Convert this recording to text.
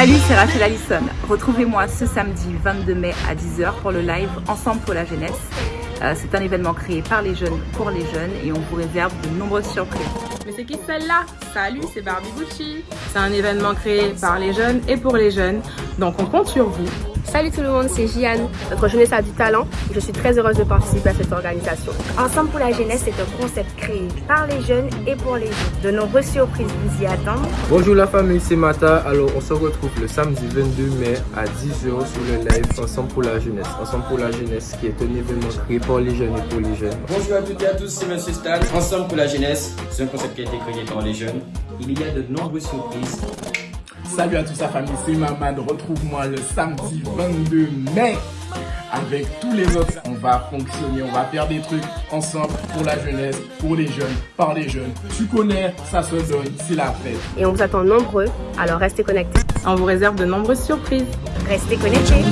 Salut, c'est Rachel Allison. Retrouvez-moi ce samedi 22 mai à 10h pour le live Ensemble pour la jeunesse. Euh, c'est un événement créé par les jeunes pour les jeunes et on vous réserve de nombreuses surprises. Mais c'est qui celle-là? Salut, c'est Barbie Gucci. C'est un événement créé par les jeunes et pour les jeunes. Donc on compte sur vous. Salut tout le monde, c'est Jiane. Notre jeunesse a du talent et je suis très heureuse de participer à cette organisation. Ensemble pour la jeunesse est un concept créé par les jeunes et pour les jeunes. De nombreuses surprises vous y attendent. Bonjour la famille, c'est Mata. Alors on se retrouve le samedi 22 mai à 10h sur le live Ensemble pour la jeunesse. Ensemble pour la jeunesse qui est un événement créé par les jeunes et pour les jeunes. Bonjour à toutes et à tous, c'est Monsieur Stan. Ensemble pour la jeunesse, c'est un concept qui a été créé par les jeunes. Il y a de nombreuses surprises. Salut à toute sa famille, c'est Maman. Retrouve-moi le samedi 22 mai avec tous les autres. On va fonctionner, on va faire des trucs ensemble pour la jeunesse, pour les jeunes, par les jeunes. Tu connais, ça se donne, c'est la fête. Et on vous attend nombreux, alors restez connectés. On vous réserve de nombreuses surprises. Restez connectés.